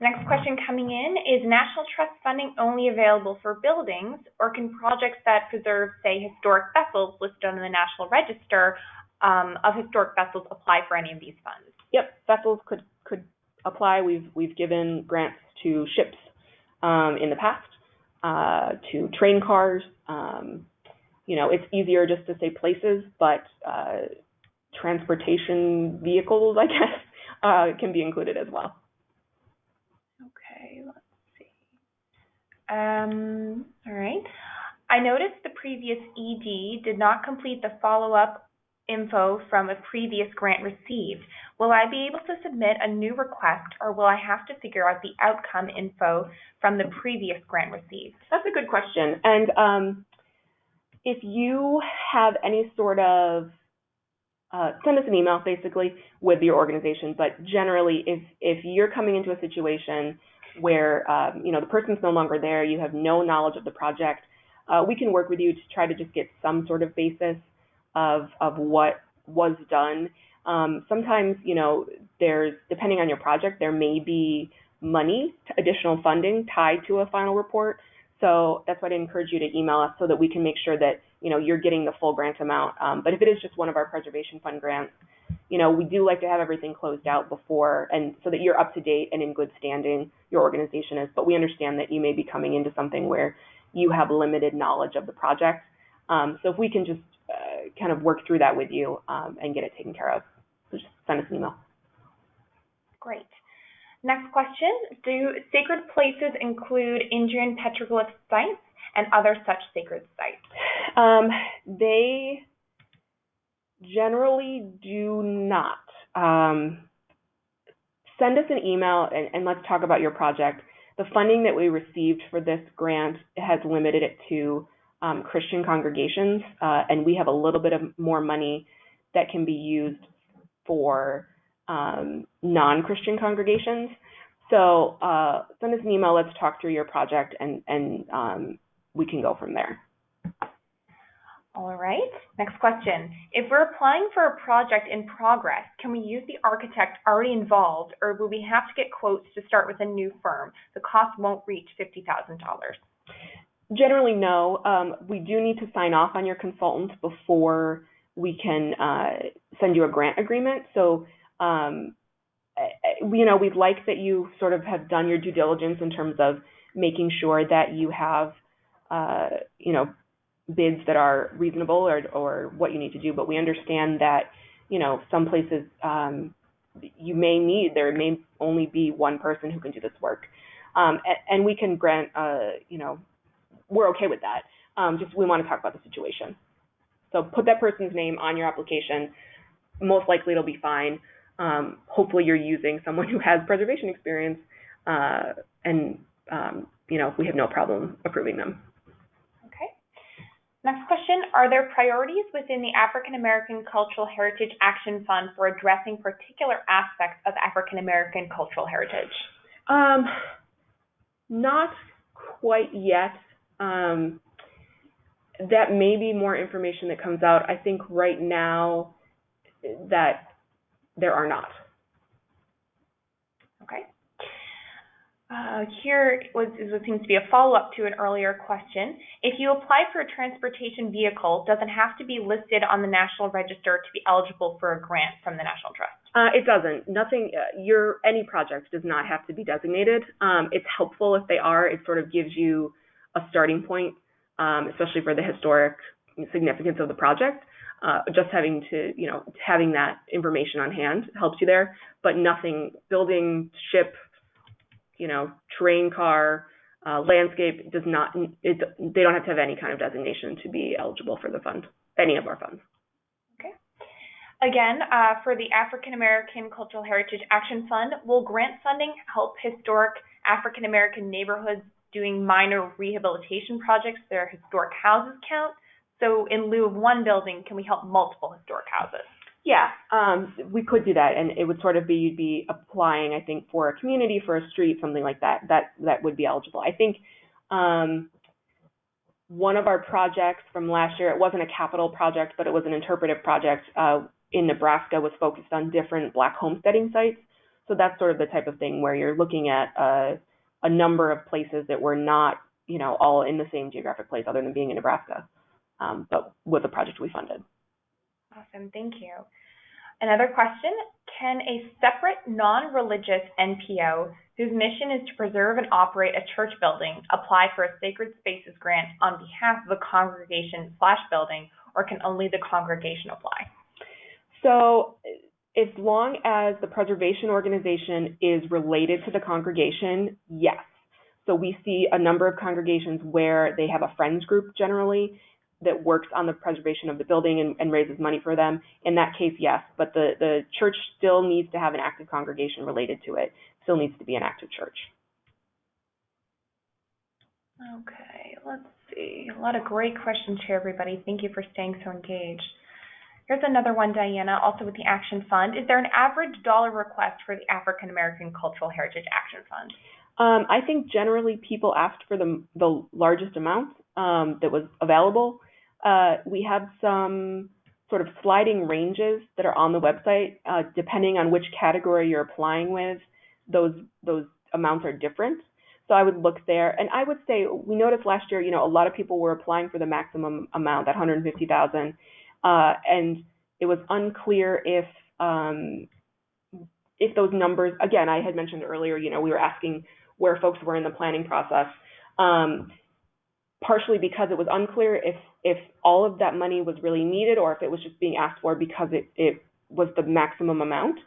A: Next question coming in is National Trust funding only available for buildings, or can projects that preserve, say, historic vessels listed on the National Register um, of Historic Vessels apply for any of these funds?
B: Yep, vessels could could apply. We've we've given grants to ships um, in the past, uh, to train cars. Um, you know, it's easier just to say places, but uh, transportation vehicles, I guess, uh, can be included as well.
A: Okay, let's see. Um, all right. I noticed the previous ED did not complete the follow-up info from a previous grant received. Will I be able to submit a new request or will I have to figure out the outcome info from the previous grant received?
B: That's a good question. And um, if you have any sort of uh, send us an email basically with your organization. But generally, if if you're coming into a situation where um, you know the person's no longer there, you have no knowledge of the project, uh, we can work with you to try to just get some sort of basis of of what was done. Um, sometimes you know there's depending on your project, there may be money, additional funding tied to a final report. So that's why I encourage you to email us so that we can make sure that you know you're getting the full grant amount. Um, but if it is just one of our preservation fund grants, you know we do like to have everything closed out before, and so that you're up to date and in good standing. Your organization is, but we understand that you may be coming into something where you have limited knowledge of the project. Um, so if we can just uh, kind of work through that with you um, and get it taken care of, so just send us an email.
A: Great. Next question, do sacred places include Indian petroglyph sites and other such sacred sites?
B: Um, they generally do not. Um, send us an email and, and, let's talk about your project. The funding that we received for this grant has limited it to um, Christian congregations, uh, and we have a little bit of more money that can be used for um, non-Christian congregations. So uh, send us an email. Let's talk through your project, and and um, we can go from there.
A: All right. Next question. If we're applying for a project in progress, can we use the architect already involved, or will we have to get quotes to start with a new firm? The cost won't reach fifty thousand dollars.
B: Generally, no. Um, we do need to sign off on your consultant before we can uh, send you a grant agreement. So um, you know, we'd like that you sort of have done your due diligence in terms of making sure that you have, uh, you know, bids that are reasonable or, or what you need to do. But we understand that, you know, some places um, you may need, there may only be one person who can do this work. Um, and, and, we can grant, uh, you know, we're okay with that. Um, just we want to talk about the situation. So put that person's name on your application. Most likely it'll be fine um, hopefully you're using someone who has preservation experience, uh, and um, you know we have no problem approving them.
A: Okay. Next question: Are there priorities within the African American Cultural Heritage Action Fund for addressing particular aspects of African American cultural heritage?
B: Um, not quite yet. Um, that may be more information that comes out. I think right now that there are not.
A: Okay. Uh, here was, is what seems to be a follow-up to an earlier question. If you apply for a transportation vehicle, does it have to be listed on the National Register to be eligible for a grant from the National Trust?
B: Uh, it doesn't. Nothing. Uh, your any project does not have to be designated. Um, it's helpful if they are. It sort of gives you a starting point, um, especially for the historic significance of the project. Uh, just having to, you know, having that information on hand helps you there. But nothing. Building, ship, you know, train car, uh, landscape does not, it, they don't have to have any kind of designation to be eligible for the fund, any of our funds.
A: Okay. Again, uh, for the African American Cultural Heritage Action Fund, will grant funding help historic African American neighborhoods doing minor rehabilitation projects their historic houses count? So in lieu of one building, can we help multiple historic houses?
B: Yeah, um, we could do that, and it would sort of be you'd be applying, I think, for a community, for a street, something like that. That that would be eligible. I think um, one of our projects from last year, it wasn't a capital project, but it was an interpretive project uh, in Nebraska, was focused on different Black homesteading sites. So that's sort of the type of thing where you're looking at a, a number of places that were not, you know, all in the same geographic place, other than being in Nebraska, um, but with a project we funded.
A: Awesome, thank you. Another question, can a separate non-religious NPO whose mission is to preserve and operate a church building apply for a sacred spaces grant on behalf of a congregation slash building, or can only the congregation apply?
B: So as long as the preservation organization is related to the congregation, yes. So we see a number of congregations where they have a friends group generally, that works on the preservation of the building and, and raises money for them. In that case, yes, but the, the church still needs to have an active congregation related to it, still needs to be an active church.
A: Okay, let's see. A lot of great questions here, everybody. Thank you for staying so engaged. Here's another one, Diana, also with the Action Fund. Is there an average dollar request for the African American Cultural Heritage Action Fund?
B: Um, I think generally people asked for the, the largest amount um, that was available. Uh, we have some sort of sliding ranges that are on the website. Uh, depending on which category you're applying with, those those amounts are different. So I would look there, and I would say we noticed last year, you know, a lot of people were applying for the maximum amount, that 150,000, uh, and it was unclear if um, if those numbers. Again, I had mentioned earlier, you know, we were asking where folks were in the planning process. Um, partially because it was unclear if if all of that money was really needed or if it was just being asked for because it, it was the maximum amount.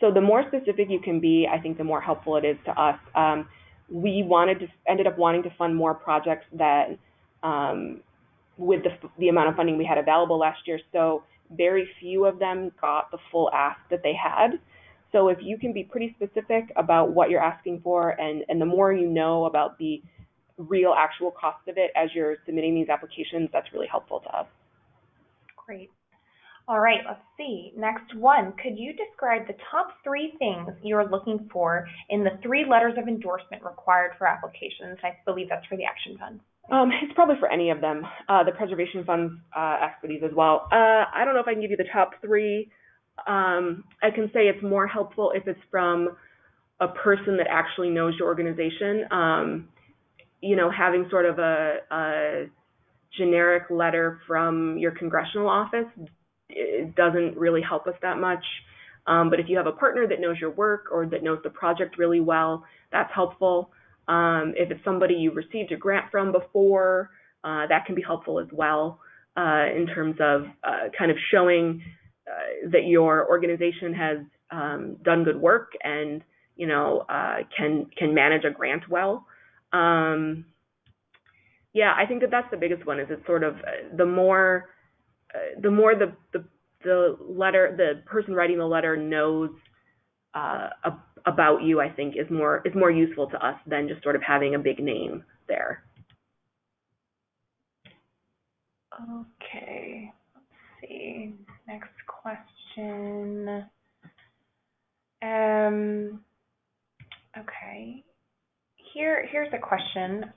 B: So the more specific you can be, I think the more helpful it is to us. Um, we wanted to ended up wanting to fund more projects that um, with the the amount of funding we had available last year. So very few of them got the full ask that they had. So if you can be pretty specific about what you're asking for, and and the more you know about the real actual cost of it as you're submitting these applications, that's really helpful to us.
A: Great. All right, let's see. Next one, could you describe the top three things you're looking for in the three letters of endorsement required for applications? I believe that's for the Action Fund.
B: Um, it's probably for any of them. Uh, the Preservation Funds uh, these as well. Uh, I don't know if I can give you the top three. Um, I can say it's more helpful if it's from a person that actually knows your organization. Um, you know, having sort of a, a generic letter from your congressional office doesn't really help us that much. Um, but if you have a partner that knows your work or that knows the project really well, that's helpful. Um, if it's somebody you've received a grant from before, uh, that can be helpful as well uh, in terms of uh, kind of showing uh, that your organization has um, done good work and you know uh, can can manage a grant well. Um, yeah, I think that that's the biggest one. Is it's sort of uh, the more the more the, the the letter the person writing the letter knows uh, about you, I think is more is more useful to us than just sort of having a big name there.
A: Okay, let's see. Next question. Um, okay here, here's a question.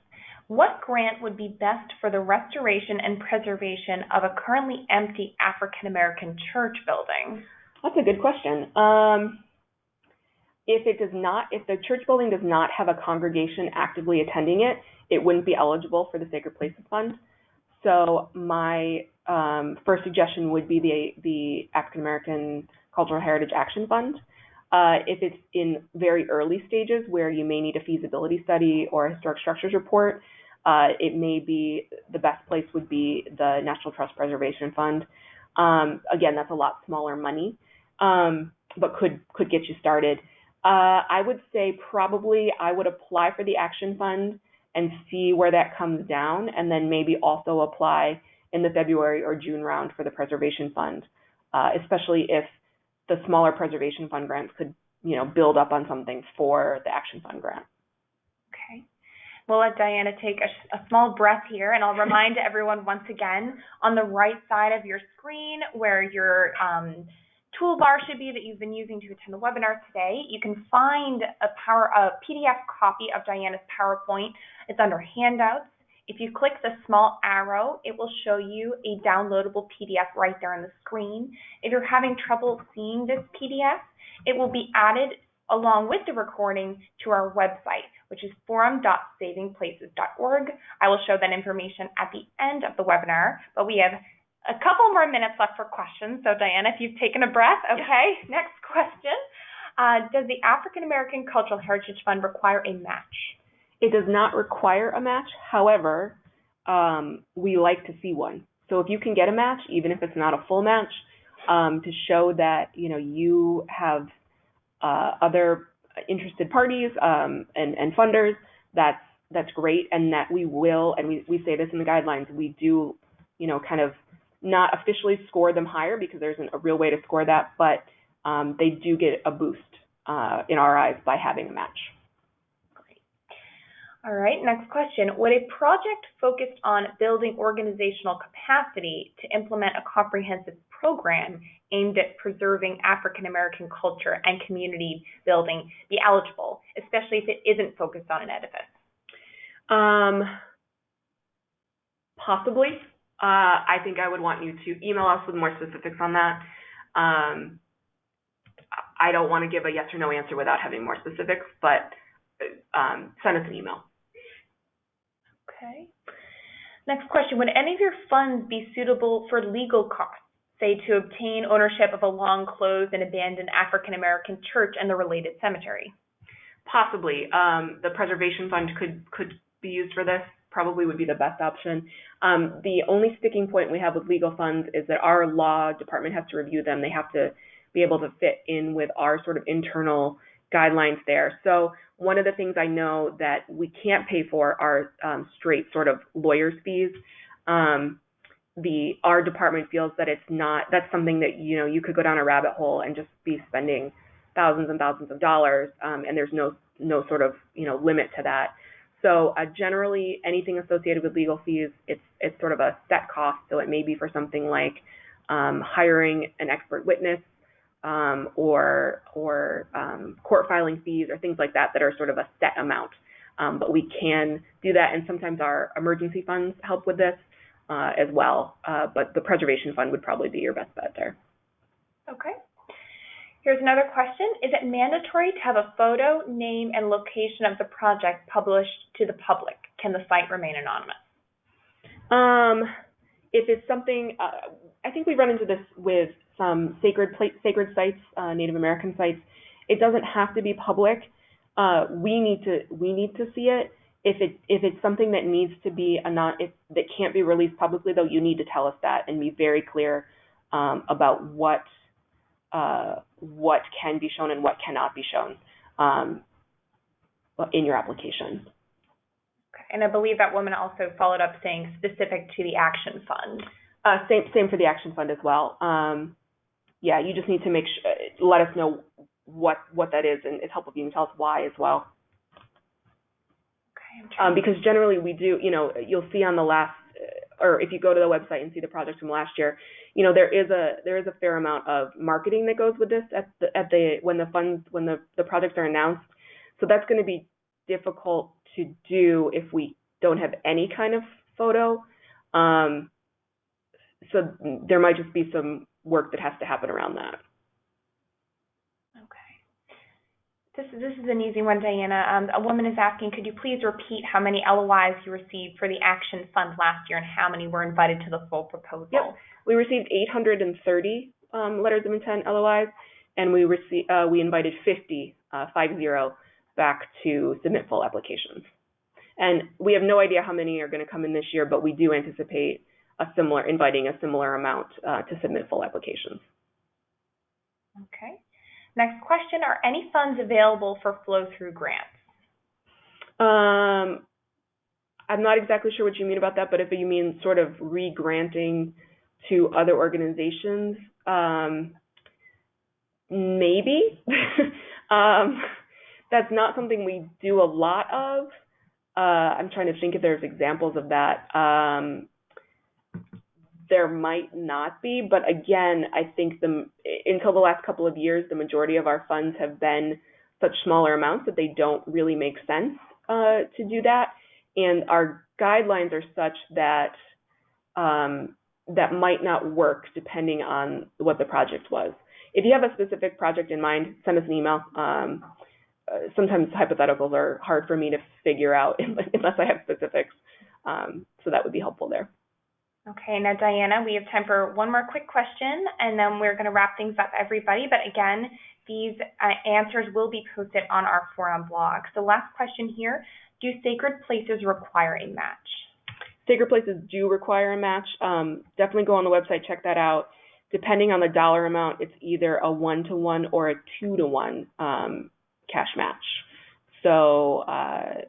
A: What grant would be best for the restoration and preservation of a currently empty African American church building?
B: That's a good question. Um, if it does not, if the church building does not have a congregation actively attending it, it wouldn't be eligible for the Sacred Places Fund. So my um, first suggestion would be the the African American Cultural Heritage Action Fund. Uh, if it's in very early stages where you may need a feasibility study or a historic structures report, uh, it may be the best place would be the National Trust Preservation Fund. Um, again, that's a lot smaller money, um, but could could get you started. Uh, I would say probably I would apply for the Action Fund and see where that comes down, and then maybe also apply in the February or June round for the Preservation Fund, uh, especially if the smaller Preservation Fund grants could, you know, build up on something for the Action Fund grant.
A: Okay. We'll let Diana take a, a small breath here, and I'll remind everyone once again on the right side of your screen where your um, toolbar should be that you've been using to attend the webinar today. You can find a power a PDF copy of Diana's PowerPoint. It's under handouts. If you click the small arrow, it will show you a downloadable PDF right there on the screen. If you're having trouble seeing this PDF, it will be added along with the recording to our website, which is forum.savingplaces.org. I will show that information at the end of the webinar, but we have a couple more minutes left for questions. So Diana, if you've taken a breath, okay. Next question. Uh, does the African American Cultural Heritage Fund require a match?
B: It does not require a match. However, um, we like to see one. So if you can get a match, even if it's not a full match, um, to show that you know you have uh, other interested parties um, and, and funders, that's that's great, and that we will, and we, we say this in the guidelines, we do, you know, kind of not officially score them higher because there isn't a real way to score that, but um, they do get a boost uh, in our eyes by having a match.
A: All right, next question. Would a project focused on building organizational capacity to implement a comprehensive program aimed at preserving African American culture and community building be eligible, especially if it isn't focused on an edifice?
B: Um, possibly. Uh, I think I would want you to email us with more specifics on that. Um, I don't want to give a yes or no answer without having more specifics, but um, send us an email.
A: Okay. Next question. Would any of your funds be suitable for legal costs, say to obtain ownership of a long closed and abandoned African American church and the related cemetery?
B: Possibly. Um, the preservation fund could could be used for this. Probably would be the best option. Um, the only sticking point we have with legal funds is that our law department has to review them. They have to be able to fit in with our sort of internal guidelines there. So one of the things I know that we can't pay for are um, straight sort of lawyers' fees. Um, the our department feels that it's not that's something that you know you could go down a rabbit hole and just be spending thousands and thousands of dollars, um, and there's no no sort of you know limit to that. So uh, generally, anything associated with legal fees, it's it's sort of a set cost. So it may be for something like um, hiring an expert witness um, or or um, court filing fees or things like that that are sort of a set amount. Um, but we can do that, and sometimes our emergency funds help with this uh, as well. Uh, but the preservation fund would probably be your best bet there.
A: Okay. Here's another question. Is it mandatory to have a photo, name, and location of the project published to the public? Can the site remain anonymous?
B: Um, if it's something, uh, I think we run into this with some sacred sacred sites, uh, Native American sites. It doesn't have to be public. Uh, we need to we need to see it. If it if it's something that needs to be a not if that can't be released publicly, though, you need to tell us that and be very clear um, about what uh, what can be shown and what cannot be shown um, in your application.
A: And I believe that woman also followed up saying specific to the action fund.
B: Uh, same same for the action fund as well. Um, yeah, you just need to make sure, let us know what what that is, and it's helpful if you can tell us why as well.
A: Okay,
B: Um, because generally we do, you know, you'll see on the last, or if you go to the website and see the projects from last year, you know, there is a there is a fair amount of marketing that goes with this at the at the when the funds when the the projects are announced. So that's going to be difficult to do if we don't have any kind of photo. Um, so there might just be some work that has to happen around that.
A: To this is an easy one, Diana. Um, a woman is asking, could you please repeat how many LOIs you received for the Action Fund last year and how many were invited to the full proposal?
B: Yep. We received 830 um, letters of intent LOIs, and we received uh, we invited 50, uh, 50 back to submit full applications. And we have no idea how many are going to come in this year, but we do anticipate a similar inviting a similar amount uh, to submit full applications.
A: Okay. Next question, are any funds available for flow-through grants?
B: Um, I'm not exactly sure what you mean about that, but if you mean sort of re-granting to other organizations, um, maybe. um, that's not something we do a lot of. Uh, I'm trying to think if there's examples of that. Um, there might not be, but again, I think the until the last couple of years, the majority of our funds have been such smaller amounts that they don't really make sense uh, to do that, and our guidelines are such that um, that might not work depending on what the project was. If you have a specific project in mind, send us an email. Um, uh, sometimes hypotheticals are hard for me to figure out unless I have specifics, um, so that would be helpful there.
A: Okay, now Diana, we have time for one more quick question, and then we're going to wrap things up, everybody. But again, these uh, answers will be posted on our forum blog. So last question here, do sacred places require a match?
B: Sacred places do require a match. Um, definitely go on the website, check that out. Depending on the dollar amount, it's either a one-to-one or a two-to-one um, cash match. So uh,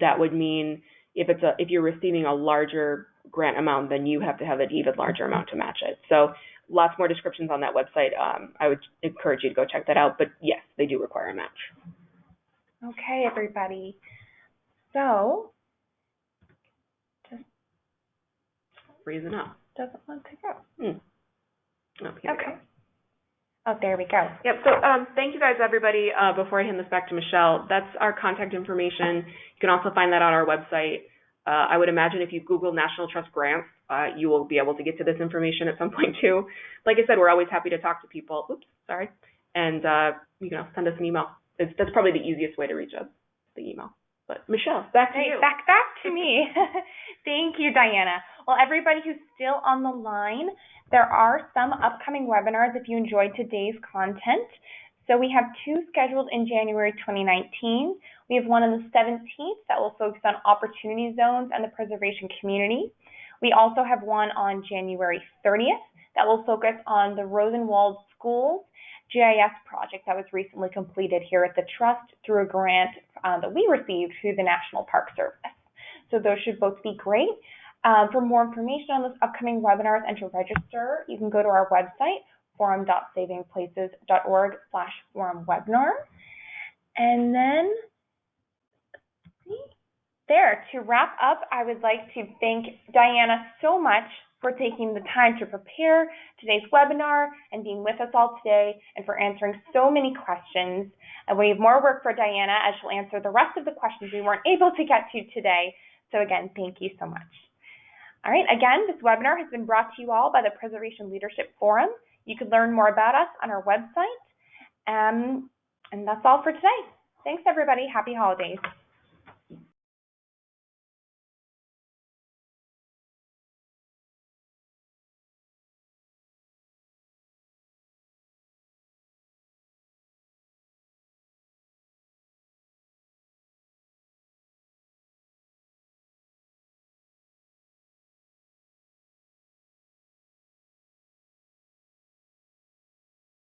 B: that would mean if it's a if you're receiving a larger grant amount, then you have to have an even larger amount to match it. So lots more descriptions on that website. Um, I would encourage you to go check that out. But yes, they do require a match.
A: Okay, everybody. So just
B: freezing up.
A: Doesn't want to go.
B: Hmm. Oh,
A: okay. Oh, there we go.
B: Yep. So um, thank you guys, everybody. Uh, before I hand this back to Michelle, that's our contact information. You can also find that on our website. Uh, I would imagine if you Google National Trust grants, uh, you will be able to get to this information at some point too. Like I said, we're always happy to talk to people. Oops, sorry. And uh, you know, send us an email. It's, that's probably the easiest way to reach us, the email. But Michelle, back to you.
A: Back back to me. Thank you, Diana. Well, everybody who's still on the line, there are some upcoming webinars if you enjoyed today's content. So we have two scheduled in January 2019. We have one on the 17th that will focus on opportunity zones and the preservation community. We also have one on January 30th that will focus on the Rosenwald Schools GIS project that was recently completed here at the Trust through a grant uh, that we received through the National Park Service. So those should both be great. Um, for more information on those upcoming webinars and to register, you can go to our website, forum.savingplaces.org slash forum webinar. And then, there, to wrap up, I would like to thank Diana so much for taking the time to prepare today's webinar and being with us all today and for answering so many questions. And we have more work for Diana as she'll answer the rest of the questions we weren't able to get to today. So again, thank you so much. All right, again, this webinar has been brought to you all by the Preservation Leadership Forum. You can learn more about us on our website. Um, and that's all for today. Thanks, everybody. Happy holidays.